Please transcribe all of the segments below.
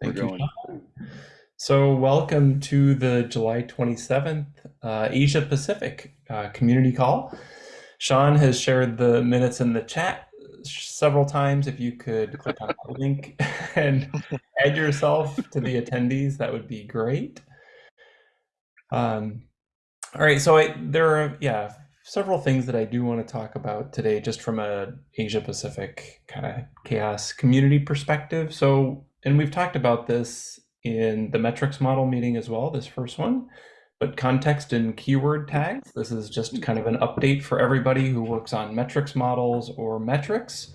Thank We're you. going. So welcome to the July 27th uh, Asia Pacific uh, community call. Sean has shared the minutes in the chat several times. If you could click on the link and add yourself to the attendees, that would be great. Um, all right, so I, there are, yeah, several things that I do want to talk about today, just from a Asia Pacific kind of chaos community perspective. So, and we've talked about this in the metrics model meeting as well, this first one, but context and keyword tags. This is just kind of an update for everybody who works on metrics models or metrics.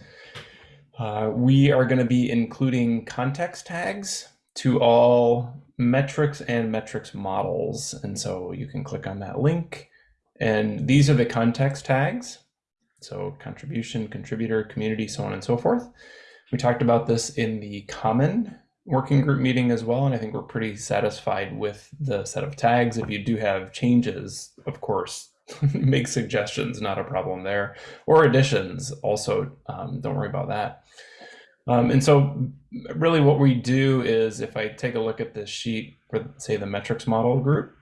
Uh, we are going to be including context tags to all metrics and metrics models. And so you can click on that link. And these are the context tags. So contribution, contributor, community, so on and so forth. We talked about this in the common working group meeting as well, and I think we're pretty satisfied with the set of tags. If you do have changes, of course, make suggestions, not a problem there, or additions also, um, don't worry about that. Um, and so really what we do is if I take a look at this sheet for say the metrics model group,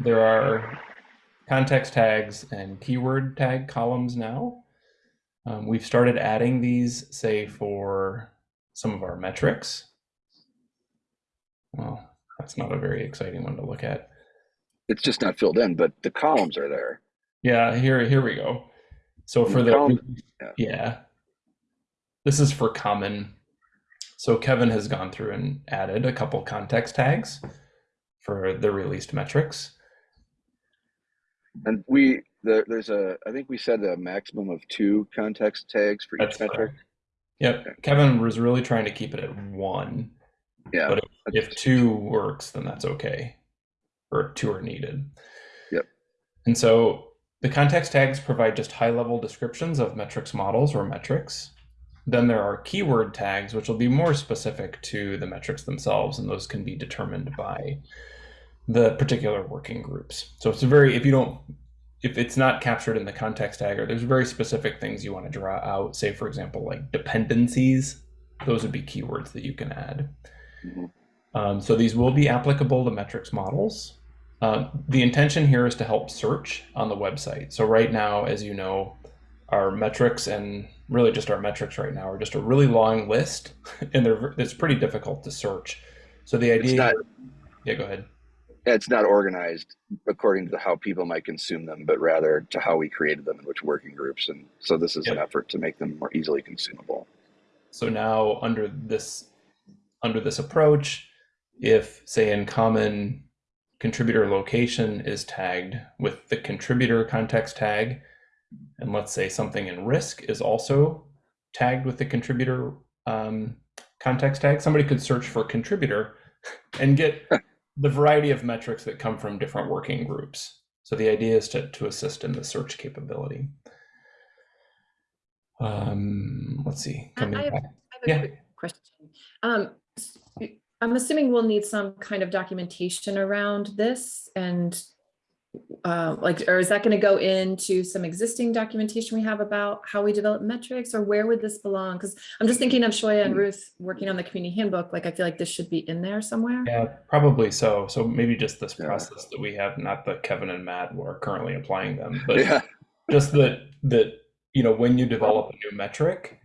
there are context tags and keyword tag columns now. Um, we've started adding these say for some of our metrics. Well, that's not a very exciting one to look at. It's just not filled in, but the columns are there. Yeah, here here we go. So for the, column, yeah. yeah. This is for common. So Kevin has gone through and added a couple context tags for the released metrics. And we the, there's a I think we said a maximum of two context tags for That's each metric. correct. Yep. Kevin was really trying to keep it at one. Yeah. But if, if two works, then that's okay. Or two are needed. Yep. And so the context tags provide just high level descriptions of metrics models or metrics. Then there are keyword tags, which will be more specific to the metrics themselves, and those can be determined by the particular working groups. So it's a very, if you don't, if it's not captured in the context tag, or there's very specific things you want to draw out, say, for example, like dependencies, those would be keywords that you can add. Mm -hmm. um, so these will be applicable to metrics models. Uh, the intention here is to help search on the website. So right now, as you know, our metrics and really just our metrics right now are just a really long list, and they're it's pretty difficult to search. So the idea, yeah, go ahead. It's not organized according to how people might consume them, but rather to how we created them and which working groups. And so this is yep. an effort to make them more easily consumable. So now under this under this approach, if say in common contributor location is tagged with the contributor context tag, and let's say something in risk is also tagged with the contributor um, context tag, somebody could search for contributor and get the variety of metrics that come from different working groups. So the idea is to, to assist in the search capability. Um, let's see. I have, I have, a yeah. quick question. Um, I'm assuming we'll need some kind of documentation around this and uh, like, or is that going to go into some existing documentation we have about how we develop metrics or where would this belong? Because I'm just thinking of Shoya and Ruth working on the community handbook. Like, I feel like this should be in there somewhere. Yeah, probably so. So maybe just this process that we have, not that Kevin and Matt are currently applying them, but yeah. just that, that, you know, when you develop a new metric,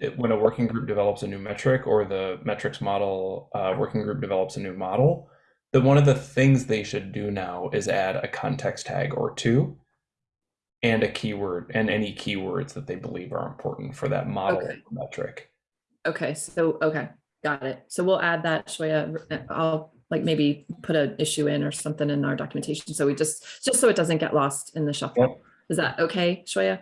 it, when a working group develops a new metric or the metrics model uh, working group develops a new model, that one of the things they should do now is add a context tag or two and a keyword and any keywords that they believe are important for that model okay. metric. Okay, so, okay, got it. So we'll add that, Shoya. I'll like maybe put an issue in or something in our documentation. So we just, just so it doesn't get lost in the shuffle. Yep. Is that okay, Shoya?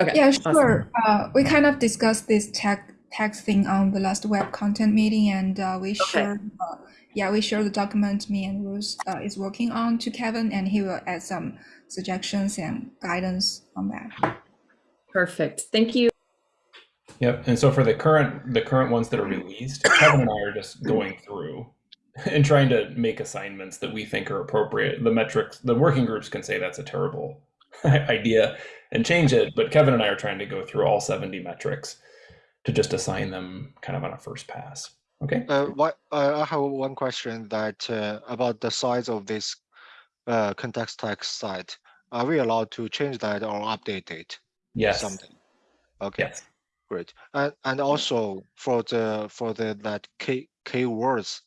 Okay. Yeah, sure. Awesome. Uh, we kind of discussed this tag tag thing on the last web content meeting and uh, we okay. shared uh, yeah, we share the document me and Ruth uh, is working on to Kevin, and he will add some suggestions and guidance on that. Perfect. Thank you. Yep. And so for the current the current ones that are released, Kevin and I are just going through and trying to make assignments that we think are appropriate. The metrics, the working groups can say that's a terrible idea and change it, but Kevin and I are trying to go through all 70 metrics to just assign them kind of on a first pass. Okay. Uh, what uh, I have one question that uh, about the size of this uh, context text site. Are we allowed to change that or update it? Yes. Something. Okay. Yes. Great. And and also for the for the that key keywords,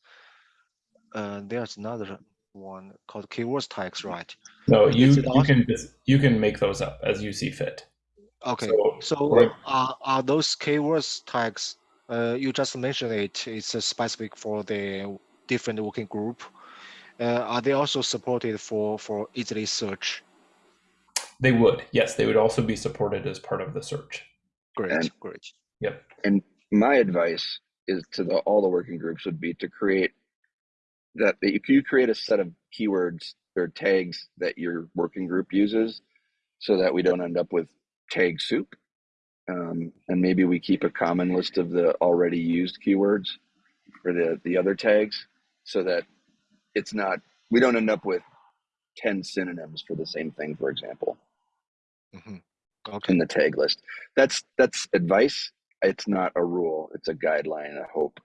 uh, there's another one called keywords tags, right? No, you you also- can you can make those up as you see fit. Okay. So, So like- are are those keywords tags? Uh, you just mentioned it. It's uh, specific for the different working group. Uh, are they also supported for for easily search? They would, yes, they would also be supported as part of the search. Great, And- great. Yep. And my advice is to the, all the working groups would be to create that if you create a set of keywords or tags that your working group uses so that we don't end up with tag soup um, and maybe we keep a common list of the already used keywords for the the other tags so that it's not we don't end up with 10 synonyms for the same thing for example. Mhm. Okay. in the tag list. That's that's advice. It's not a rule. It's a guideline a hope.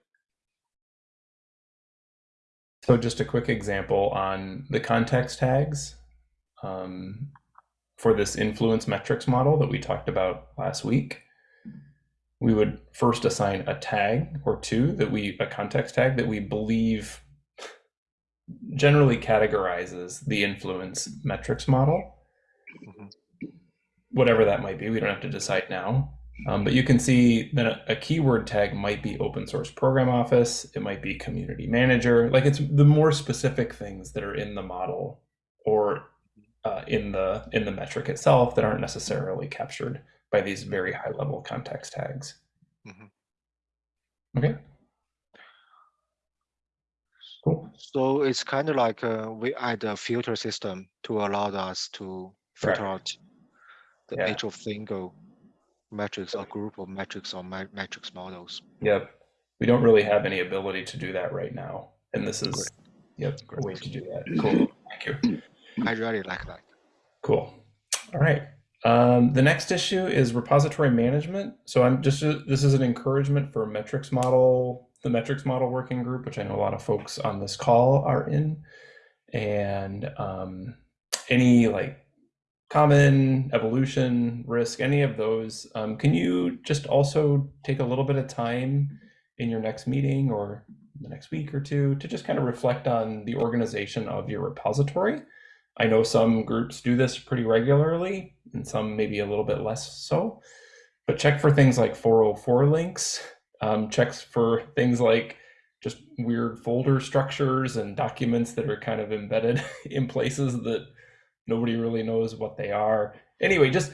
So just a quick example on the context tags. Um, for this influence metrics model that we talked about last week. We would first assign a tag or two that we a context tag that we believe generally categorizes the influence metrics model. Mhm. Whatever that might be, we don't have to decide now. Um, but you can see that a, a keyword tag might be open source program office, it might be community manager. Like it's the more specific things that are in the model or uh, in the in the metric itself that aren't necessarily captured by these very high level context tags. Mhm. Okay. Cool. So it's kind of like uh, we add a filter system to allow us to filter out the Yeah. age of single metrics or group of metrics or ma- matrix models. Yep. We don't really have any ability to do that right now. And this is yep, a Great. way to do that. Cool. Thank you. I really like that. Cool. All right. Um, the next issue is repository management. So I'm just this is an encouragement for metrics model, the metrics model working group, which I know a lot of folks on this call are in, and um, any like common evolution risk, any of those. Um, can you just also take a little bit of time in your next meeting or the next week or two to just kind of reflect on the organization of your repository? I know some groups do this pretty regularly and some maybe a little bit less so. But check for things like 404 links, um, checks for things like just weird folder structures and documents that are kind of embedded in places that nobody really knows what they are. Anyway, just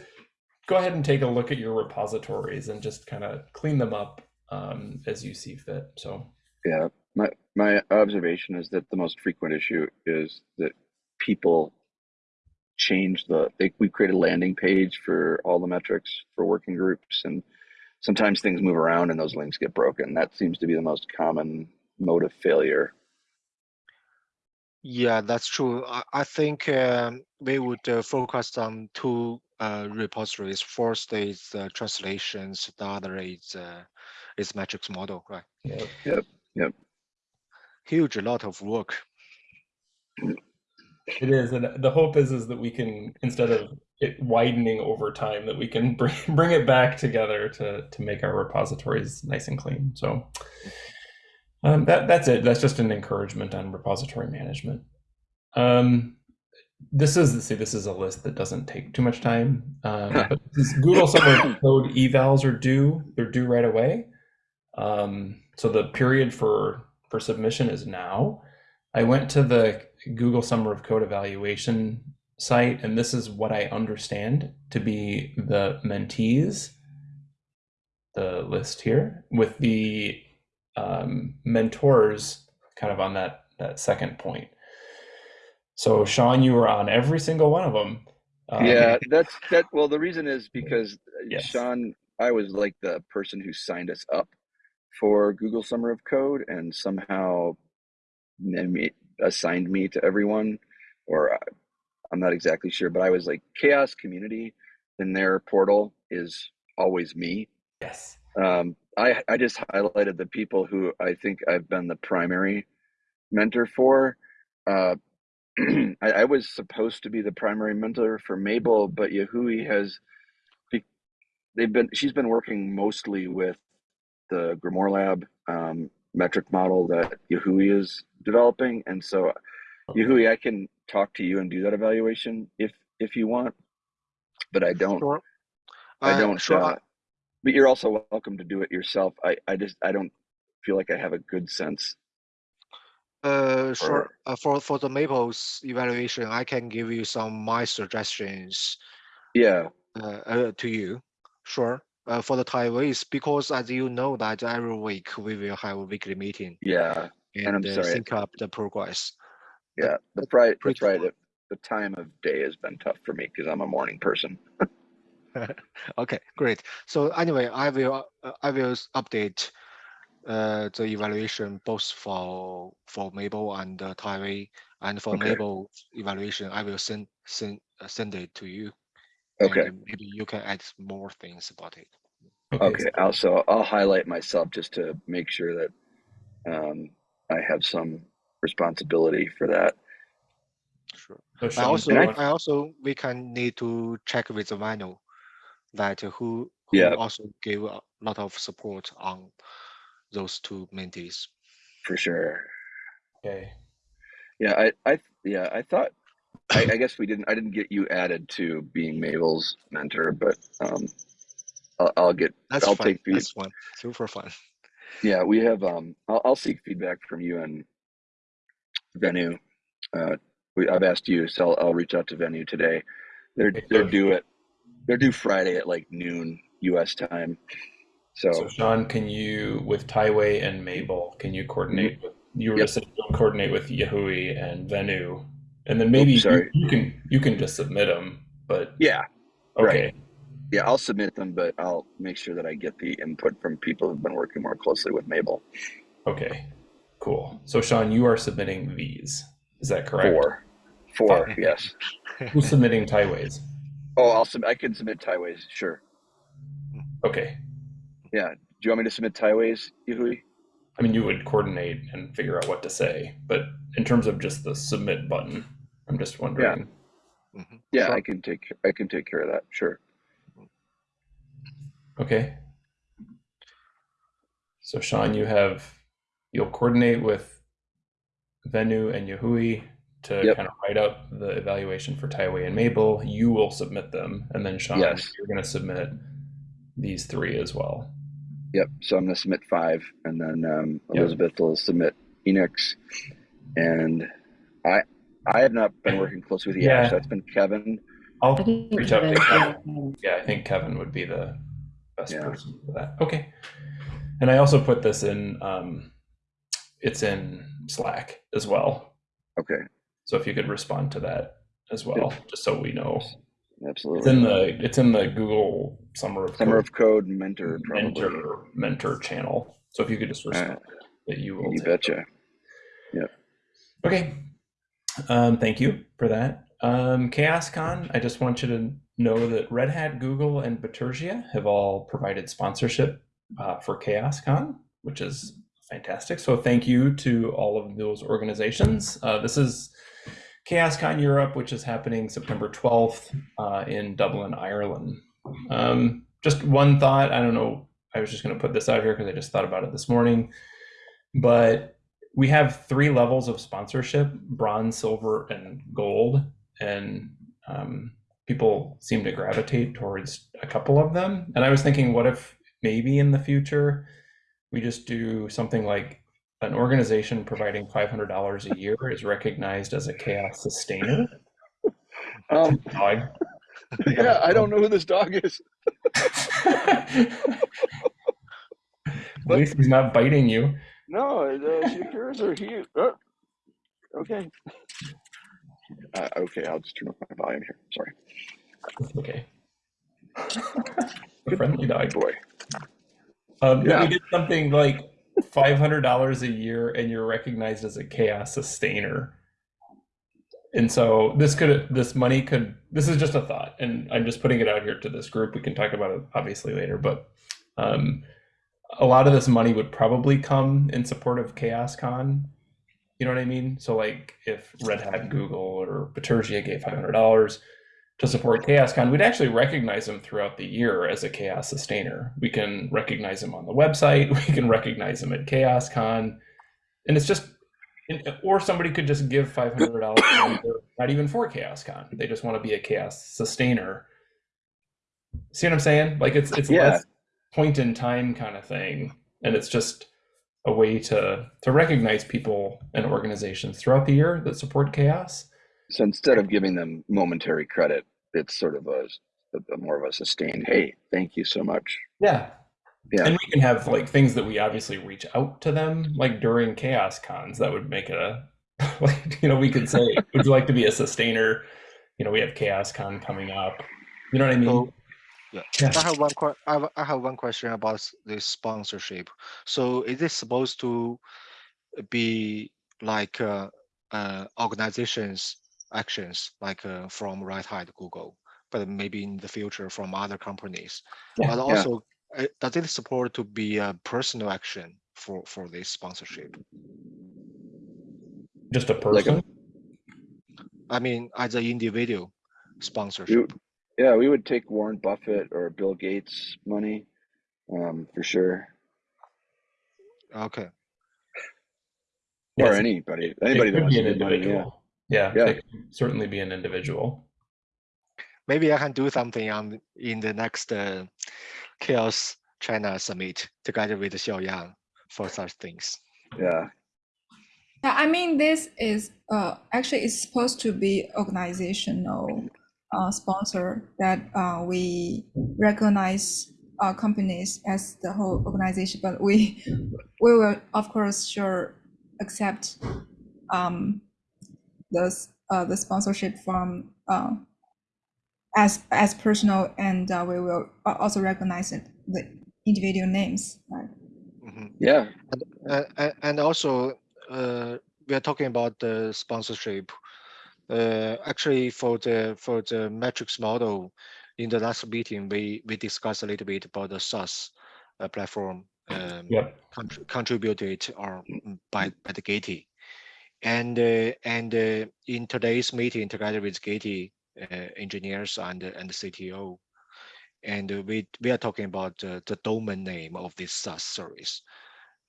go ahead and take a look at your repositories and just kind of clean them up um, as you see fit. So, Yeah, my my observation is that the most frequent issue is that people change the they we create a landing page for all the metrics for working groups and sometimes things move around and those links get broken. That seems to be the most common mode of failure. Yeah, that's true. I, I think um, we would uh, focus on two uh, repositories. First is uh, translations. The other is uh, is metrics model. Right. yeah. Huge lot of work. It is, and the hope is is that we can instead of it widening over time, that we can bring bring it back together to to make our repositories nice and clean. So um, that that's it. That's just an encouragement on repository management. Um, this is see, this is a list that doesn't take too much time. Um, but this Google Summer Code evals are due. They're due right away. Um, so the period for for submission is now. I went to the Google Summer of Code evaluation site, and this is what I understand to be the mentees, the list here, with the um, mentors kind of on that, that second point. So, Sean, you were on every single one of them. Um, yeah, that's that. Well, the reason is because uh, Yes. Sean, I was like the person who signed us up for Google Summer of Code, and somehow assigned me to everyone, or I- I'm not exactly sure, but I was like Chaos Community in their portal is always me. Yes. Um, I I just highlighted the people who I think I've been the primary mentor for. Uh, I, I was supposed to be the primary mentor for Mabel, but Yahui has they've been she's been working mostly with the Grimoire Lab um, metric model that Yahui is developing, and so Yahui, I can talk to you and do that evaluation if if you want, but I don't. Sure. I Uh, don't. Sure. Uh, but you're also welcome to do it yourself. I I just I don't feel like I have a good sense. Uh, or- sure. Uh, for for the Mabel's evaluation, I can give you some my suggestions Yeah. uh, uh, to you. Sure. Uh, for the Taiwanese, because as you know that every week we will have a weekly meeting Yeah. And, I'm uh, sorry. sync up the progress. Yeah. That's right. That's pretty right. It, the time of day has been tough for me because I'm a morning person. Okay, great. So anyway, I will uh, I will update uh, the evaluation both for for Mabel and uh, Taiwei, and for Okay. Mabel evaluation, I will send send uh, send it to you. Okay. and maybe you can add more things about it. Okay. I'll, so I'll highlight myself just to make sure that um, I have some responsibility for that. Sure. I also do you I, also we can need to check with the manual that who who Yeah. also gave a lot of support on those two mentees. For sure. okay. Yeah, I, I, yeah, I thought, I, I guess we didn't, I didn't get you added to being Mabel's mentor, but um, I'll, I'll get, That's I'll fun. take feed. That's fun. Super fun. Yeah, we have, um, I'll, I'll seek feedback from you and Venu. Uh, we, I've asked you, so I'll, I'll reach out to Venu today. They're, they're due at, they're due Friday at like noon US time. So, So Sean, can you with Taiwei and Mabel, can you coordinate with you were Yep. just saying coordinate with Yahui and Venue, and then maybe you- sorry. You, can you can just submit them, but yeah, okay, Right. Yeah, I'll submit them, but I'll make sure that I get the input from people who've been working more closely with Mabel. okay, cool. So Sean, you are submitting these, is that correct? Four. Four, yes. Who's submitting Taiwei's? Oh, I'll sub- I can submit Taiwei's, sure. Okay, Yeah. Do you want me to submit Taiwei's, Yahui? I mean you would coordinate and figure out what to say, but in terms of just the submit button, I'm just wondering. Mhm. Yeah, Sure. I can take I can take care of that. Sure. Okay. So Sean, you have you'll coordinate with Venu and Yahui to Yep. kind of write up the evaluation for Taiwei and Mabel. You will submit them, and then Sean, Yes. you're going to submit these three as well. Yep. So I'm gonna submit five, and then um, Yep. Elizabeth will submit Enix, and I I have not been working closely with the Yeah. Ash. That's been Kevin. I'll I think reach out to Kevin- Kevin. Yeah, I think Kevin would be the best Yeah. person for that. Okay. And I also put this in. Um, it's in Slack as well. Okay. So if you could respond to that as well, just so we know. Absolutely. It's in the it's in the Google Summer of Summer Code of Code mentor probably. mentor mentor channel. So if you could just respond that you will You betcha. Okay. Um, thank you for that. Um, ChaosCon, I just want you to know that Red Hat, Google, and Bitergia have all provided sponsorship uh, for ChaosCon, which is fantastic. So thank you to all of those organizations. Uh, this is ChaosCon Europe, which is happening September 12th uh, in Dublin, Ireland. Um, just one thought, I don't know, I was just going to put this out here because I just thought about it this morning, but we have three levels of sponsorship bronze silver and gold and um, people seem to gravitate towards a couple of them and i was thinking what if maybe in the future we just do something like an organization providing $500 a year is recognized as a chaos sustainer Um, dog yeah, I don't know who this dog is. at least he's not biting you No, uh, she appears or he. Uh, okay. Uh, okay, I'll just turn off my volume here. Sorry. Okay a friendly dog Boy. Um, yeah. Yeah. we did something like five hundred dollars a year, and you're recognized as a chaos sustainer. And so this could, this money could, this is just a thought, and I'm just putting it out here to this group. We can talk about it obviously later, but um, a lot of this money would probably come in support of ChaosCon. You know what I mean? So like if Red Hat, Google, or Bitergia gave five hundred dollars to support ChaosCon, we'd actually recognize them throughout the year as a chaos sustainer. We can recognize them on the website. We can recognize them at ChaosCon, and it's just, uh, or somebody could just give five hundred dollars, not even for ChaosCon. They just want to be a chaos sustainer. See what I'm saying? Like it's it's Yeah. less point in time kind of thing, and it's just a way to to recognize people and organizations throughout the year that support chaos. So instead of giving them momentary credit, it's sort of a, a more of a sustained, hey, thank you so much. Yeah. Yeah. And we can have like things that we obviously reach out to them, like during chaos cons. That would make it a like you know we could say, would you like to be a sustainer? You know, we have chaos con coming up. You know what I mean? So, yeah. Yeah. I have one que- I have, I have one question about this sponsorship. So is it supposed to be like uh, uh, organizations actions like uh, from Red Hat, Google, but maybe in the future from other companies? Yeah, but also, uh, does it support to be a personal action for for this sponsorship? Just a Like a- person. I mean, as an individual sponsorship. Yeah, we would take Warren Buffett or Bill Gates money, um, for sure. Okay. Or Yes, anybody, it anybody that could wants be to an give money, yeah. Yeah, Yeah. it could certainly be an individual. Maybe I can do something on in the next uh, Chaos China Summit together with Xiaoyang for such things. Yeah, Yeah, I mean, this is uh, actually it's supposed to be organizational uh, sponsor that uh, we recognize uh, companies as the whole organization, but we we will of course sure accept um, the uh, the sponsorship from uh, as as personal, and uh, we will also recognize it, the individual names. Right? Mhm. yeah, Uh, a- and also, uh, we are talking about the sponsorship. Uh, actually, for the for the metrics model, in the last meeting, we we discussed a little bit about the SaaS uh, platform um, Yep. contr- contributed or mm, by by the Gitee. And uh, and uh, in today's meeting, together with Gitee uh, engineers and and the CTO, and we we are talking about uh, the domain name of this SaaS service,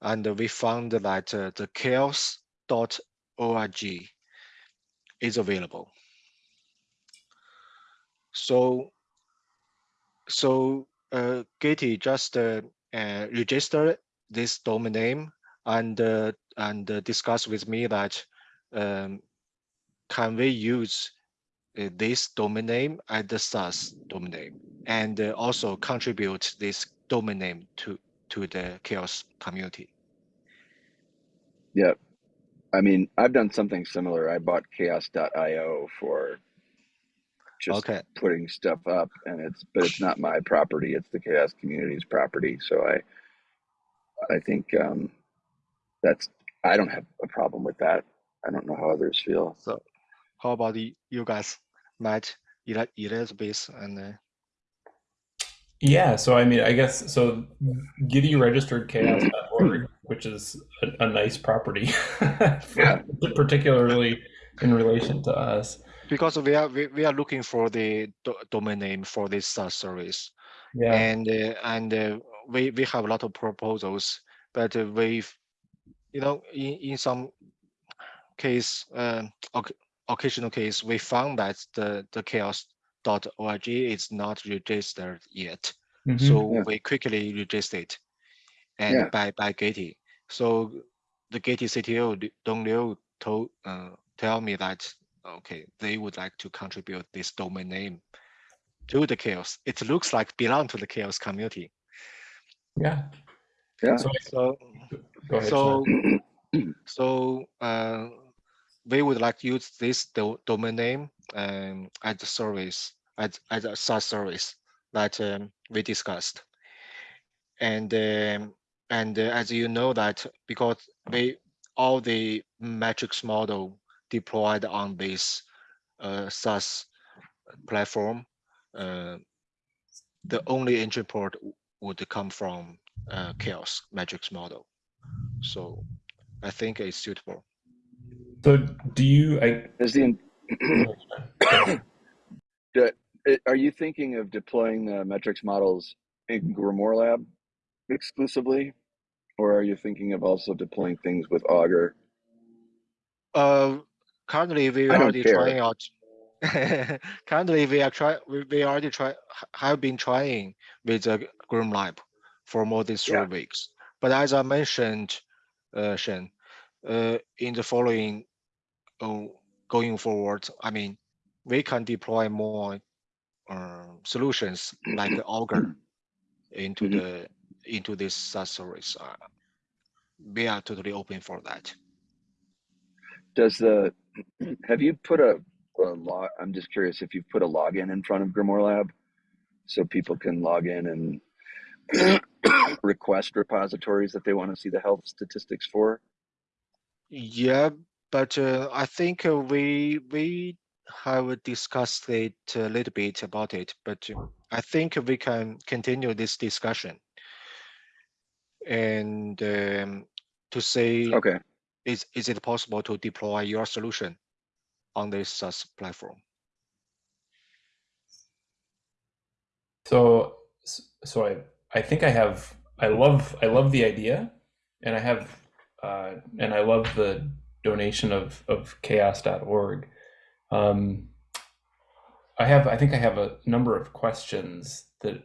and we found that uh, the chaos.org is available. So so uh, Gitee just uh, uh, this domain name and uh, and uh, discuss with me that um, can we use uh, this domain name as the SaaS domain name and uh, also contribute this domain name to to the chaos community. yeah. I mean, I've done something similar. I bought chaos.io for just Okay. putting stuff up and it's, but it's not my property. It's the chaos community's property. So I, I think, um, that's, I don't have a problem with that. I don't know how others feel. So how about you guys, Matt, Eli- Elizabeth, and uh, Yeah, so I mean, I guess so. Gitee registered chaos.org, which is a, a nice property, Yeah. particularly in relation to us. because we are we, we are looking for the do domain name for this SaaS service. Yeah, and uh, and uh, we we have a lot of proposals, but uh, we've you know in in some case uh, occasional case we found that the the chaos.org is not registered yet, mhm. so Yeah. we quickly register it, and Yeah. by by Gitee. So the Gitee CTO Dong Liu told uh, tell me that okay they would like to contribute this domain name to the chaos. It looks like belong to the chaos community. yeah. Yeah. So, So ahead. so so uh, we would like to use this do domain name um, as a service as as a SaaS service that um, we discussed. And um, and uh, as you know that because we all the metrics model deployed on this uh, SaaS platform, uh, the only entry port would come from uh, chaos metrics model. So I think it's suitable. So do you? I Is the Do- are you thinking of deploying the metrics models in Grimoire Lab exclusively, or are you thinking of also deploying things with Augur? Uh, currently we are already care. trying out. currently we are try we, we already try have been trying with the Grimoire Lab for more than three Yeah. weeks. But as I mentioned, uh, Shen, uh, in the following, oh, going forward, I mean, we can deploy more um, solutions like Augur into Mhm. the into this service. Uh, we are totally open for that. Does the have you put a, a log? I'm just curious if you've put a login in front of Grimoire Lab, so people can log in and request repositories that they want to see the health statistics for. Yeah, but uh, I think uh, we we have discussed it a little bit about it, but uh, I think we can continue this discussion. And um, to say, Okay. is is it possible to deploy your solution on this SaaS platform? So, so I, I think I have, I love, I love the idea and I have, uh, and I love the donation of, of chaos.org. Um, I have, I think I have a number of questions that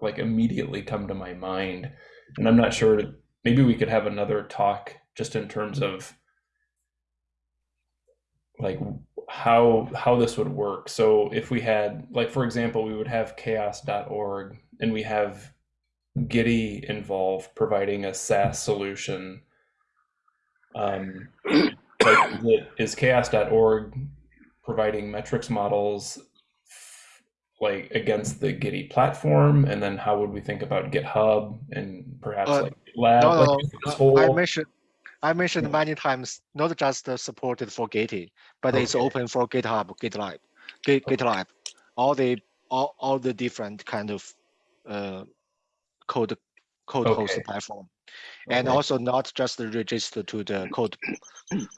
like immediately come to my mind and I'm not sure, maybe we could have another talk just in terms of like how how this would work. So if we had like for example, we would have chaos.org and we have Gitee involved providing a SaaS solution. Um, like is, chaos.org providing metrics models like against the Gitee platform, and then how would we think about GitHub and perhaps Uh, like Lab? No, like no, no. I mentioned I mentioned many times, not just supported for Gitee, but it's open for GitHub, GitLab, Git, GitLab, all the all, all the different kind of uh, code code host platform, and Okay. also not just registered to the code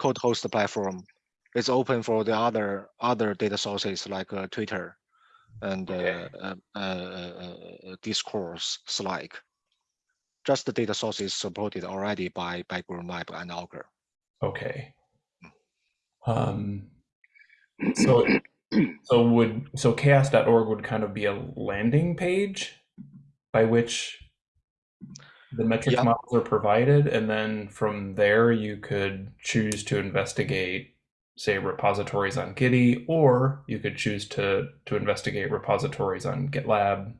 code host platform. It's open for the other other data sources like uh, Twitter and Okay. uh, uh, uh, uh, Discourse, Slack just the data sources supported already by by Map and Augur. Okay. Um, so so would so chaos.org would kind of be a landing page by which the metrics Yeah. models are provided, and then from there you could choose to investigate, say, repositories on Gitee, or you could choose to to investigate repositories on GitLab.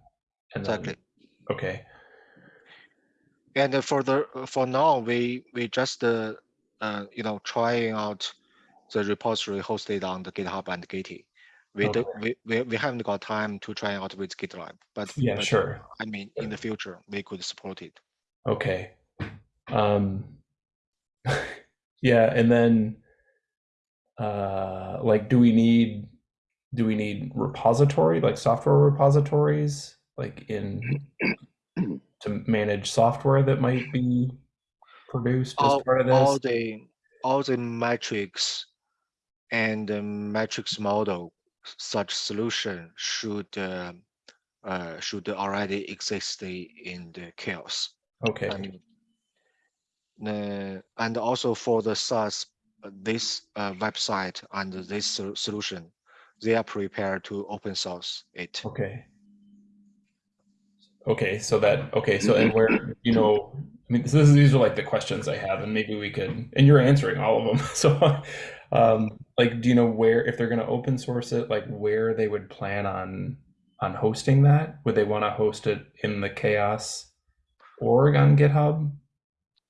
And then- Exactly. okay. And for the for now, we we just uh, uh, you know trying out the repository hosted on the GitHub and Gitee. We do, we, we we haven't got time to try out with GitLab, but Yeah, but, sure. I mean, in the future, we could support it. Okay. Um yeah, and then uh like do we need do we need repository like software repositories like in to manage software that might be produced as part of this? all the all the metrics and the metrics model such solution should uh, uh, should already exist in the chaos. Okay. And, uh, and also for the SaaS, this uh, website and this sol- solution, they are prepared to open source it. Okay. Okay, so that okay, so and where you know, I mean, this, this these are like the questions I have, and maybe we could, and you're answering all of them. So, um, like, do you know where if they're going to open source it, like where they would plan on on hosting that? Would they want to host it in the chaos org on GitHub?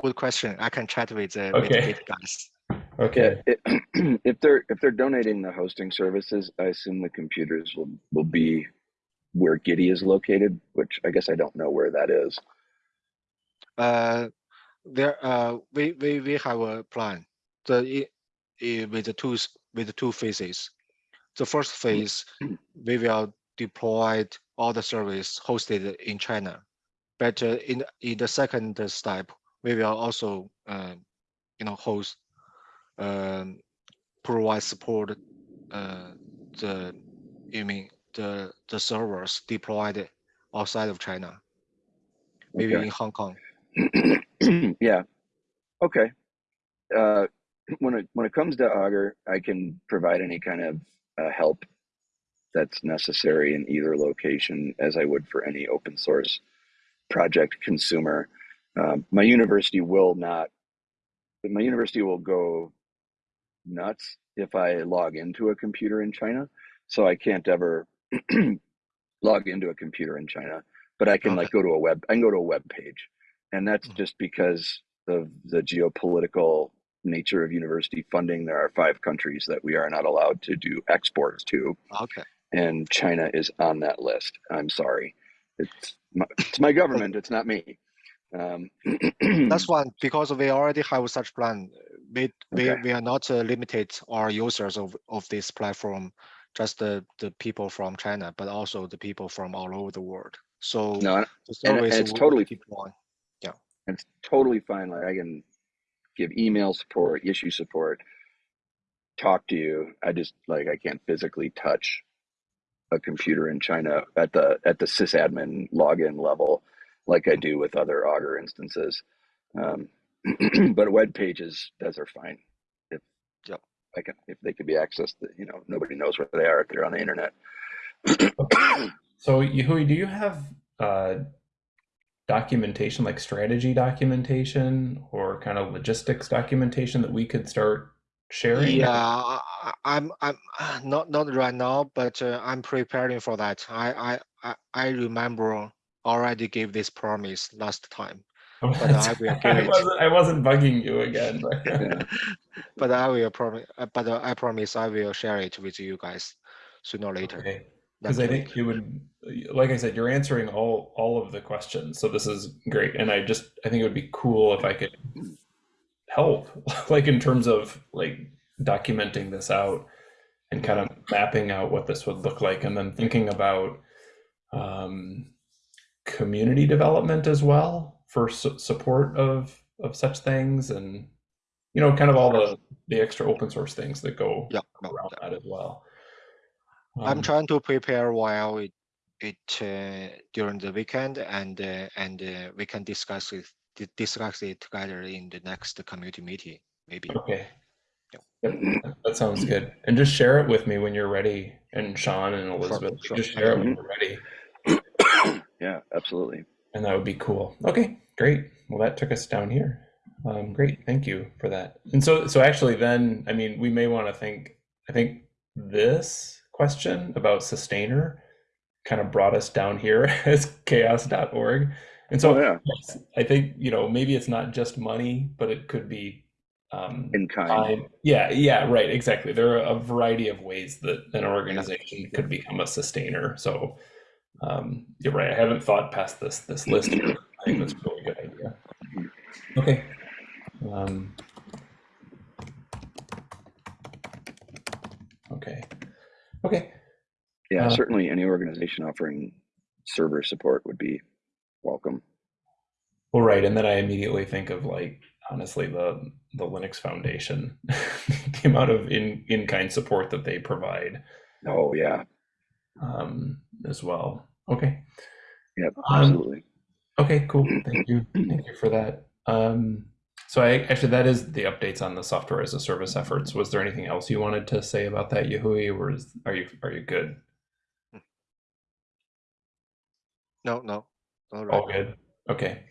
Good question. I can chat with the with the Okay. Git guys. Okay. It, if they're if they're donating the hosting services, I assume the computers will will be where Gitee is located, which I guess I don't know where that is. Uh, there, uh, we we we have a plan. The with the two with the two phases. The first phase, we will deploy all the service hosted in China but uh, in in the second step, we will also uh, you know host um, provide support uh, the you mean the the servers deployed outside of China, maybe Okay. in Hong Kong. yeah. Okay. Uh, when it when it comes to Augur, I can provide any kind of uh, help that's necessary in either location, as I would for any open source project consumer. Um, my university will not. My university will go nuts if I log into a computer in China. So I can't ever log into a computer in China, but I can Okay. like go to a web. I can go to a web page, and that's Mhm. just because of the geopolitical nature of university funding. There are five countries that we are not allowed to do exports to, Okay. and China is on that list. I'm sorry, it's my, it's my government. It's not me. Um, That's one because we already have such plan. We we, Okay. we are not uh, limited our users of, of this platform, just the, the people from China, but also the people from all over the world. So no, and and it's totally- keep on. it's totally fine. Like I can give email support, issue support, talk to you. I just like I can't physically touch a computer in China at the at the sysadmin login level, like I do with other Augur instances. Um, but web pages, those are fine. If Yep. I can, if they could be accessed, you know, nobody knows where they are if they're on the internet. So, Yahui, do you have uh, documentation, like strategy documentation or kind of logistics documentation that we could start sharing? Yeah, I, I- I'm I'm uh, not not right now, but uh, I'm preparing for that. I I I, I remember already gave this promise last time, but I will give I it. wasn't, I wasn't bugging you again. But but I will promise. But uh, I promise I will share it with you guys sooner or later. okay. Because I think it would, like I said, you're answering all all of the questions, so this is great. And I just, I think it would be cool if I could help, like in terms of like documenting this out and kind of mapping out what this would look like, and then thinking about um, community development as well for su- support of of such things, and you know, kind of all the the extra open source things that go Yeah, around yeah. that as well. I'm Um, trying to prepare while it, it uh, during the weekend, and uh, and uh, we can discuss it discuss it together in the next community meeting, maybe. Okay. Yep. Yep, that- sounds good. And just share it with me when you're ready. And Sean and Elizabeth, sure. just share it when you're ready. Yeah, absolutely. And that would be cool. Okay, great. Well, that took us down here. Um, great. Thank you for that. And so, so actually then, I mean, we may want to think, I think this question about sustainer kind of brought us down here as chaos.org. And so Oh, yeah. yes, I think, you know, maybe it's not just money, but it could be um, In kind. time. Yeah, yeah, right, exactly. There are a variety of ways that an organization could become a sustainer. So um, you're right. I haven't thought past this this list. I think that's a really good idea. Okay. Um, okay. Okay. Yeah, Uh, certainly any organization offering server support would be welcome. Well, right, and then I immediately think of like honestly the the Linux Foundation, the amount of in in kind support that they provide Oh yeah, um, as well. Okay. yep, Um, absolutely. Okay, cool. Thank you. Thank you for that. Um, so I actually that is the updates on the software as a service efforts. Was there anything else you wanted to say about that, Yahui, or is, are you are you good? No, no, All, right. all All right. good. Okay.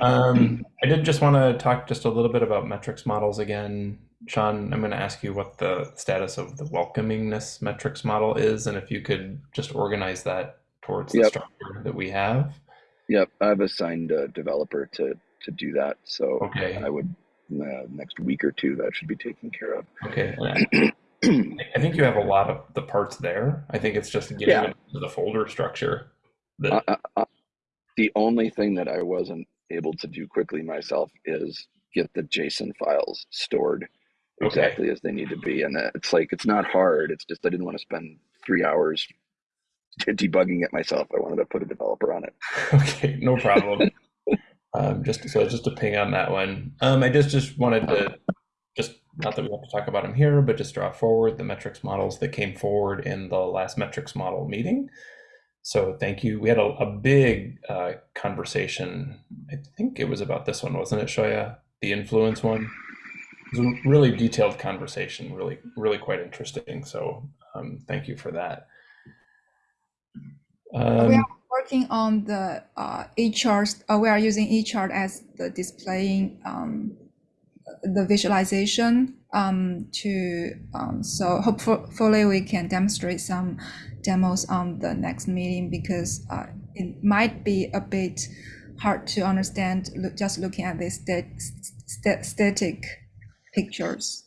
Um, I did just want to talk just a little bit about metrics models again. Sean, I'm going to ask you what the status of the welcomingness metrics model is, and if you could just organize that towards the Yep. structure that we have. Yep, I've assigned a developer to to do that. So Okay. I would uh, next week or two that should be taken care of. Okay. I I think you have a lot of the parts there. I think it's just getting Yeah. into the folder structure. That, uh, the only thing that I wasn't able to do quickly myself is get the JSON files stored Okay. exactly as they need to be, and it's like it's not hard. It's just I didn't want to spend three hours debugging it myself. I wanted to put a developer on it. Okay, no problem. um, just so just a ping on that one. Um, I just just wanted to just not that we have to talk about them here, but just draw forward the metrics models that came forward in the last metrics model meeting. So thank you. We had a, a big uh, conversation. I think it was about this one, wasn't it, Shoya? The influence one. It was a really detailed conversation, really, really quite interesting. So um, thank you for that. we Um, are working on the uh, eChart. Uh, we are using eChart as the displaying um, the visualization um, to um, so hopefully we can demonstrate some demos on the next meeting because uh, it might be a bit hard to understand look, just looking at these stat, st static pictures.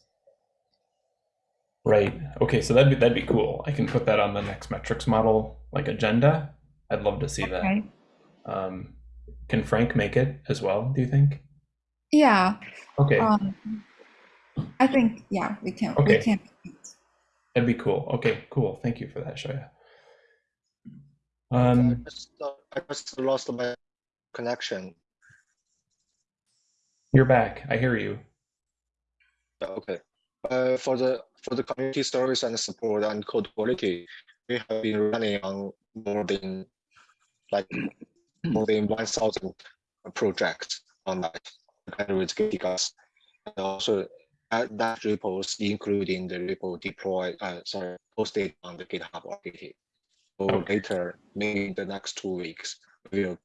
Right. Okay. So that'd be that'd be cool. I can put that on the next metrics model like agenda. I'd love to see Okay. that. Um, can Frank make it as well? Do you think? Yeah. Okay, Um, I think yeah we can Okay. we can. That'd be cool. Okay, cool. Thank you for that, Shoya. I Um, just, uh, I just lost my connection. you're back. I hear you. Okay. Uh, for the for the community service and support and code quality, we have been running on more than like more than one thousand projects on that together with GitHub. And also add that repos, including the repo deploy, uh, sorry, posted on the GitHub or Gitee. So Okay. later, maybe in the next two weeks, we'll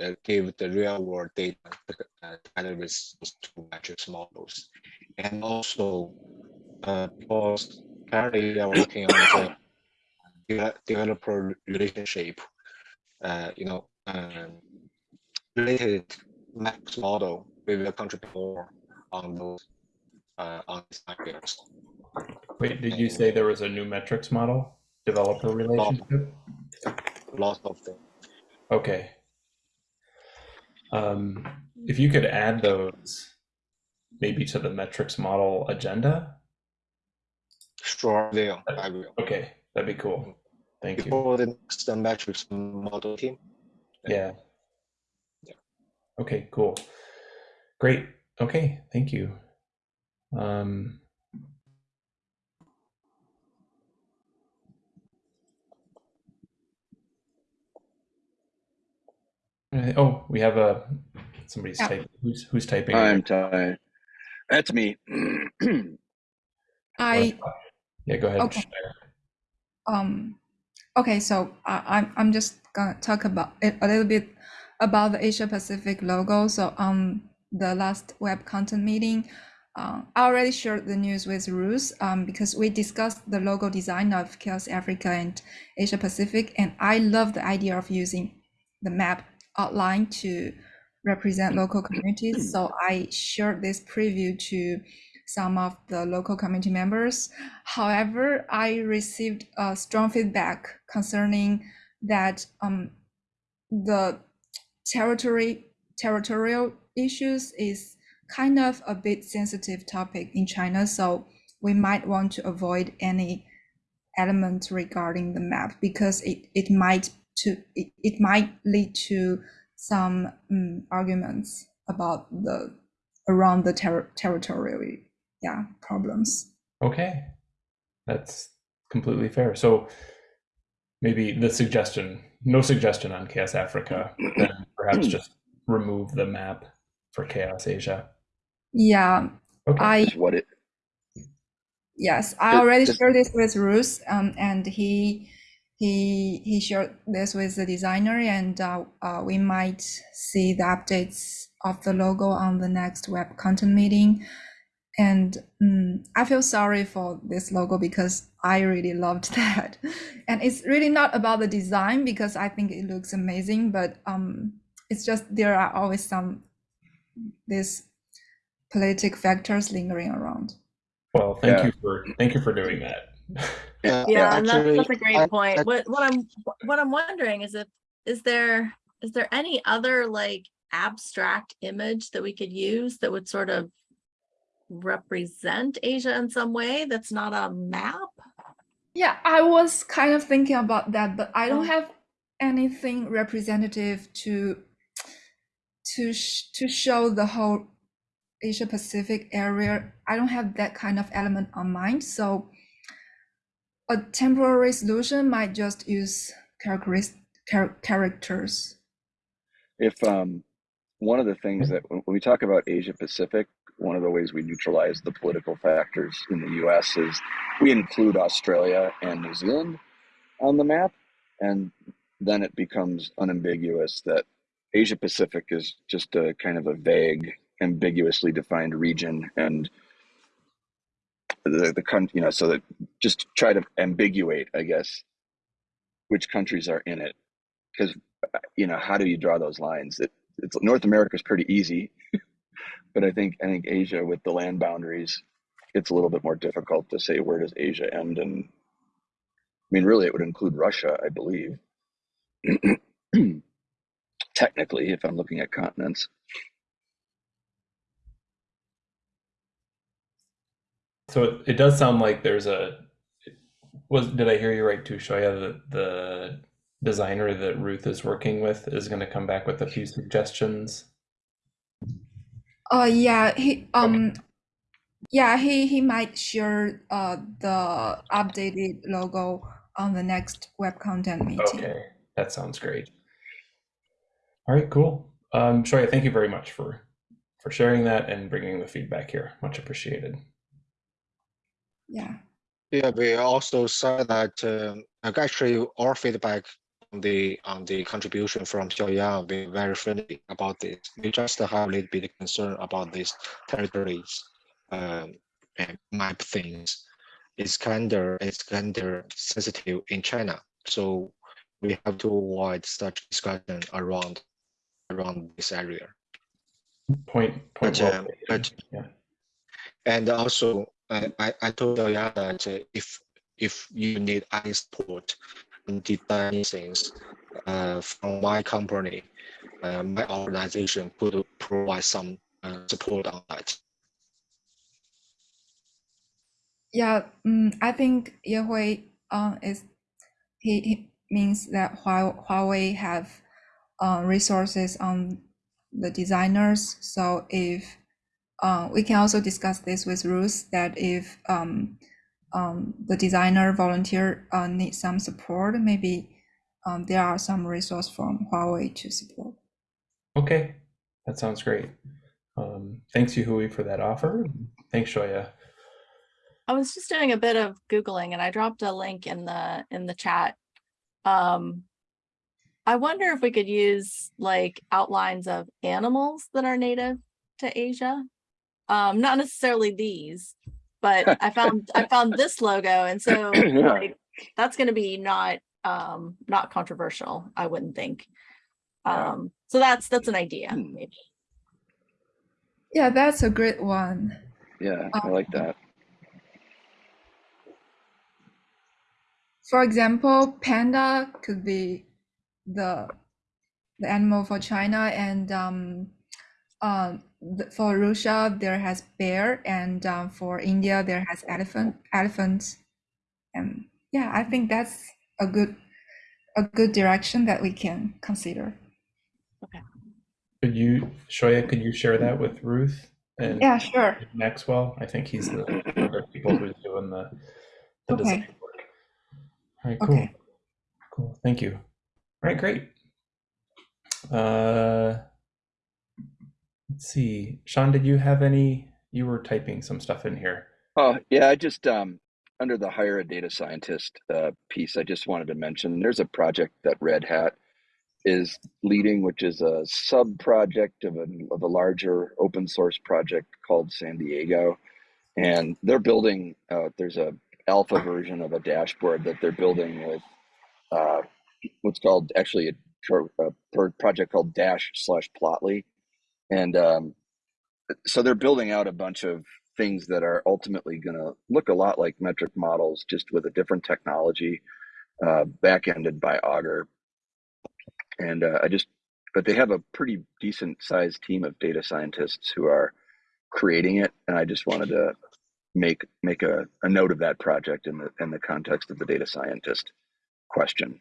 uh, give the real world data uh, together with two metrics models. And also, uh, because currently we are working on the developer relationship, uh, you know, um, related max model, we will contribute more on those, uh, on these. Wait, did you say there was a new metrics model? Developer relationship? Lots of them. Okay. Um, if you could add those maybe to the metrics model agenda. Sure, will, I will. Okay, that'd be cool. Thank you. Before the next metrics model team. Yeah. Yeah. Okay, cool. Great. Okay, thank you. Um, uh, oh, we have a somebody's Yeah. typing. Who's who's typing? I'm tired. That's me. I yeah, go ahead. Okay. Um okay so I, i'm i'm just gonna talk about it a little bit about the asia pacific logo so on the last web content meeting uh, i already shared the news with Ruth um, because we discussed the logo design of chaos africa and asia pacific and i love the idea of using the map outline to represent local communities so i shared this preview to some of the local community members. However, I received strong feedback concerning that um, the territory territorial issues is kind of a bit sensitive topic in China, so we might want to avoid any element regarding the map because it, it might to it, it might lead to some um, arguments about the around the ter- territorial yeah problems Okay, that's completely fair. So maybe the suggestion, no suggestion on Chaos Africa, then perhaps just remove the map for Chaos Asia. Yeah Okay. i Is what it yes i Just- already just- shared this with Ruth, um, and he he he shared this with the designer and uh, uh, we might see the updates of the logo on the next web content meeting and mm, i feel sorry for this logo because i really loved that and it's really not about the design because i think it looks amazing but um it's just there are always some these politic factors lingering around Well, thank Yeah. you for thank you for doing that. Yeah, Yeah, and that's, that's a great I- point. I- What, what I'm, what I'm wondering is if, is there, is there any other like abstract image that we could use that would sort of represent Asia in some way that's not a map? Yeah, I was kind of thinking about that, but I don't Oh. have anything representative to to sh to show the whole Asia Pacific area. I don't have that kind of element on mind, so a temporary solution might just use characters. If um, one of the things that when we talk about Asia Pacific, one of the ways we neutralize the political factors in the US is we include Australia and New Zealand on the map. And then it becomes unambiguous that Asia Pacific is just a kind of a vague, ambiguously defined region. And the, the country, you know, so that just try to ambiguate, I guess, which countries are in it. Because, uh, you know, how do you draw those lines? It, it's North America is pretty easy, but I think I think Asia with the land boundaries, it's a little bit more difficult to say where does Asia end. And I mean, really, it would include Russia, I believe. Technically, if I'm looking at continents. So it, it does sound like there's a was did I hear you right too, Shoya? That the designer that Ruth is working with is going to come back with a few suggestions. Uh, yeah, he um, yeah, he he might share uh the updated logo on the next web content meeting. Okay, that sounds great. All right, cool. Um, Shoya, thank you very much for for sharing that and bringing the feedback here. Much appreciated. Yeah. Yeah, we also said that um, like actually our feedback on the on the contribution from Xiaoyang, we're very friendly about this. We just have a little bit of concern about these territories um, and map things. It's kind of it's kind of sensitive in China, so we have to avoid such discussion around around this area. Point point But, well um, but yeah. And also, I, I, told Aya that if if you need any support in designing things uh, from my company, uh, my organization could provide some uh, support on that. Yeah, mm, I think Yehui uh, is he, he means that Hua- Huawei have uh, resources on the designers. So if uh, we can also discuss this with Ruth that if um, um, the designer volunteer uh, needs some support, maybe um, there are some resource from Huawei to support. Okay, that sounds great. Um, thanks, Yuhui, for that offer. Thanks, Shoya. I was just doing a bit of Googling and I dropped a link in the in the chat. Um, I wonder if we could use like outlines of animals that are native to Asia. Um, not necessarily these, but I found I found this logo and so Yeah. like that's gonna be not um not controversial, I wouldn't think. Yeah. Um, so that's that's an idea, Hmm. maybe. Yeah, that's a great one. Yeah, I like that. For example, panda could be the the animal for China, and um, um, th- for Russia there has bear, and um, for India there has elephant elephants, and yeah, I think that's a good a good direction that we can consider. Okay. Could you, Shoya, could you share that with Ruth and Yeah, sure. Maxwell? I think he's the one of the people who's doing the, the design Okay. work. All right, cool. Okay. Cool. Thank you. All right, great. Uh, let's see. Sean, did you have any? You were typing some stuff in here. Oh, yeah, I just um under the hire a data scientist uh, piece, I just wanted to mention there's a project that Red Hat is leading, which is a sub project of a of a larger open source project called San Diego, and they're building. Uh, there's a alpha version of a dashboard that they're building with uh, what's called actually a, a project called Dash slash Plotly, and um, so they're building out a bunch of things that are ultimately going to look a lot like metric models, just with a different technology, uh, back-ended by Augur. And uh, I just, but they have a pretty decent sized team of data scientists who are creating it, and I just wanted to make make a, a note of that project in the in the context of the data scientist question.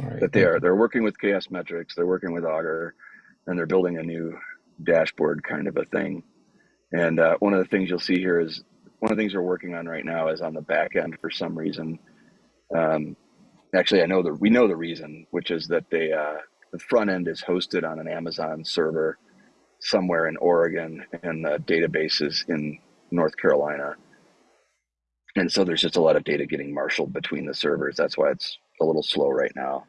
All right. That they are they're working with Chaos Metrics, they're working with Augur, and they're building a new dashboard kind of a thing. And uh, one of the things you'll see here is one of the things we're working on right now is on the back end for some reason. Um, actually, I know the we know the reason, which is that they uh, the front end is hosted on an Amazon server somewhere in Oregon, and the database is in North Carolina. And so there's just a lot of data getting marshaled between the servers. That's why it's a little slow right now.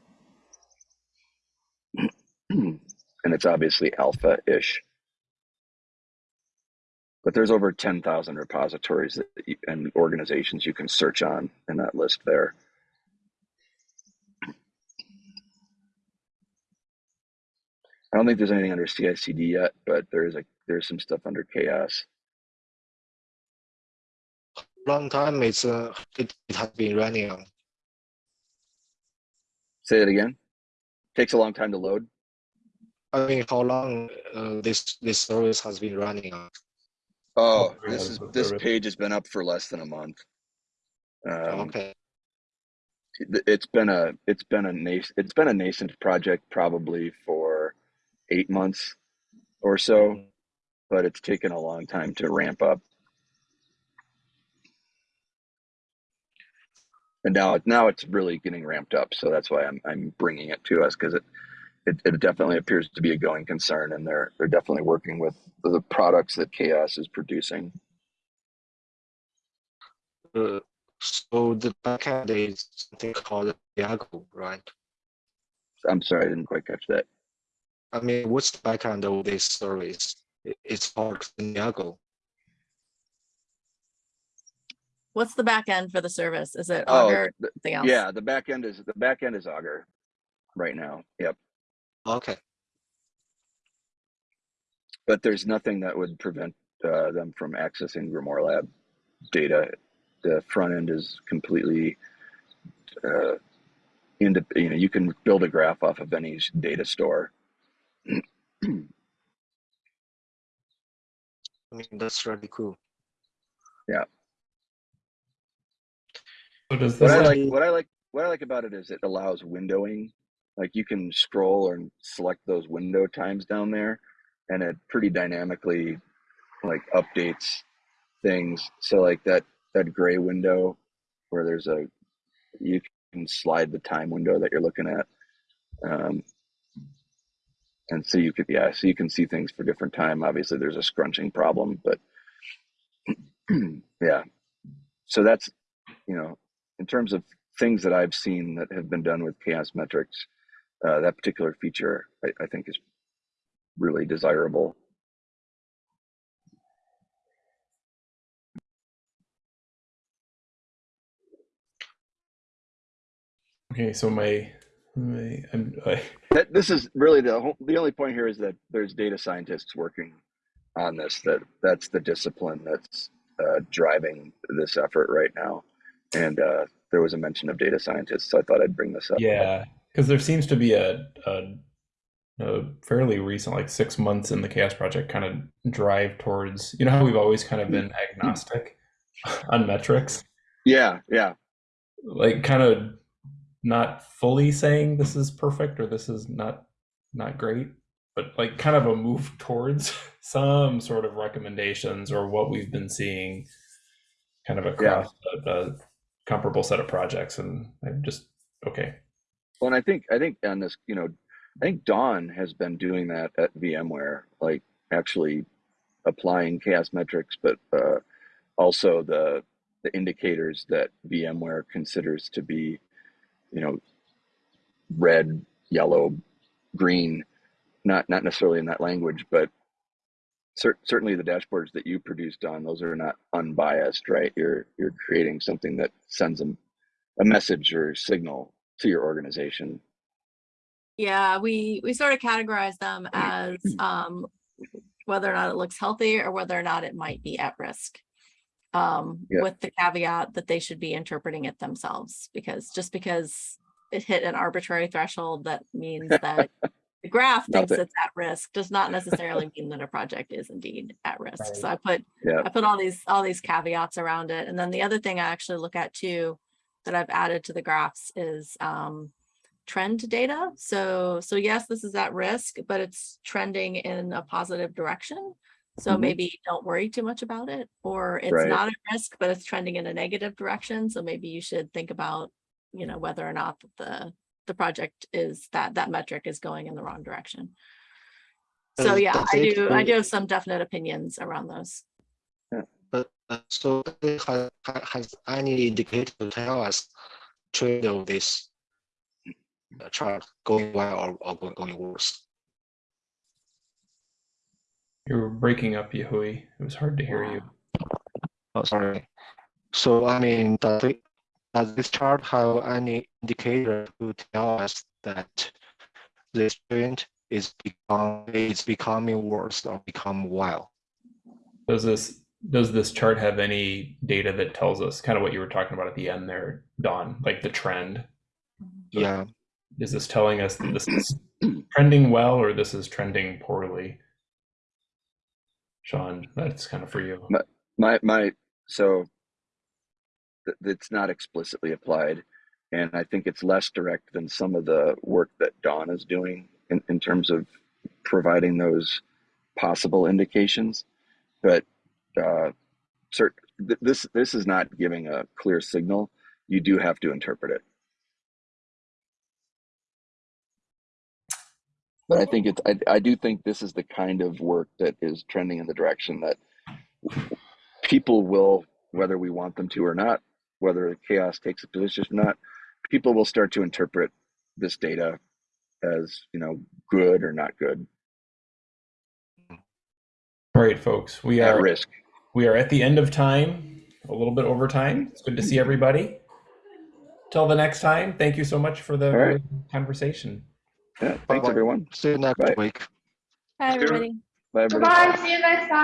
And it's obviously alpha-ish. But there's over 10,000 repositories that you, and organizations you can search on in that list there. I don't think there's anything under CI/CD yet, but there is a there's some stuff under chaos. Long time it's uh, it, it has been running on. Say that again. Takes a long time to load. I mean, how long uh, this this service has been running? Oh, this is this page has been up for less than a month. Um, okay. it- it's been a it's been a nas- it's been a nascent project probably for eight months or so, but it's taken a long time to ramp up. And now now it's really getting ramped up, so that's why I'm I'm bringing it to us because it, it it definitely appears to be a going concern, and they're they're definitely working with the products that Chaos is producing. Uh, so the backend is something called Diago, right? I'm sorry, I didn't quite catch that. I mean, what's the backend of this service? It's called Diago. What's the back end for the service? Is it Oh, Augur, the- else? Yeah, the back end is the back end is Augur right now. Yep. Okay. But there's nothing that would prevent uh, them from accessing Grimoire Lab data. The front end is completely uh, into you know you can build a graph off of any data store. I mean, that's really cool. Yeah. So does What I like what I like what I like about it is it allows windowing. Like you can scroll and select those window times down there, and it pretty dynamically like updates things. So like that that gray window where there's a you can slide the time window that you're looking at. Um, and so you could yeah, so you can see things for different time. Obviously there's a scrunching problem, but yeah. So that's you know, in terms of things that I've seen that have been done with chaos metrics, uh, that particular feature I, I think is really desirable. okay? So my, my I'm, I, That, this is really the whole, the only point here is that there's data scientists working on this. That that's the discipline that's uh, driving this effort right now. And uh, there was a mention of data scientists, so I thought I'd bring this up. yeah, because there seems to be a, a a fairly recent, like six months in the Chaos Project, kind of drive towards. You know how we've always kind of been mm-hmm. agnostic on metrics, Yeah, yeah, like kind of not fully saying this is perfect or this is not not great, but like kind of a move towards some sort of recommendations or what we've been seeing, kind of across a, a comparable set of projects. And I'm just okay. Well, and I think I think on this, you know, I think Dawn has been doing that at VMware, like actually applying chaos metrics, but uh, also the the indicators that VMware considers to be, you know, red, yellow, green, not not necessarily in that language, but cer- certainly the dashboards that you produced on those are not unbiased, right? You're you're creating something that sends them a message or signal to your organization. Yeah, we, we sort of categorize them as, um, whether or not it looks healthy or whether or not it might be at risk. Um, Yeah. with the caveat that they should be interpreting it themselves, because just because it hit an arbitrary threshold, that means that The graph thinks it's at risk, does not necessarily mean that a project is indeed at risk. So I put, Yeah. I put all these, all these caveats around it. And then the other thing I actually look at too, that I've added to the graphs is um, trend data. So, so yes, this is at risk, but it's trending in a positive direction. So Mhm. maybe don't worry too much about it, or it's Right. not at risk, but it's trending in a negative direction. So maybe you should think about, you know, whether or not the, the project is that, that metric is going in the wrong direction. So yeah, I do, I do have some definite opinions around those. So has, has any indicator to tell us trend of this uh, chart going well or, or going, going worse? You were breaking up, Yahui. It was hard to hear you. Oh, sorry. So I mean, does it, does this chart have any indicator to tell us that this trend is become is becoming worse or become well? Does this does this chart have any data that tells us kind of what you were talking about at the end there, Dawn, like the trend? Yeah. Is this telling us that this is trending well or this is trending poorly? Sean, that's kind of for you. My my so th- it's not explicitly applied, and I think it's less direct than some of the work that Dawn is doing in, in terms of providing those possible indications. But uh, cert- th- this this is not giving a clear signal. You do have to interpret it. But I think it's I, I do think this is the kind of work that is trending in the direction that people will, whether we want them to or not, whether chaos takes a position or not, people will start to interpret this data as you know good or not good All right, folks, we at are risk. we are at the end of time, a little bit over time. It's good to see everybody. Till the next time, thank you so much for the All right. conversation. Yeah, thanks Bye-bye. everyone. See you next Bye. week. Hi, Sure. everybody. Bye everybody. Goodbye, see you next time.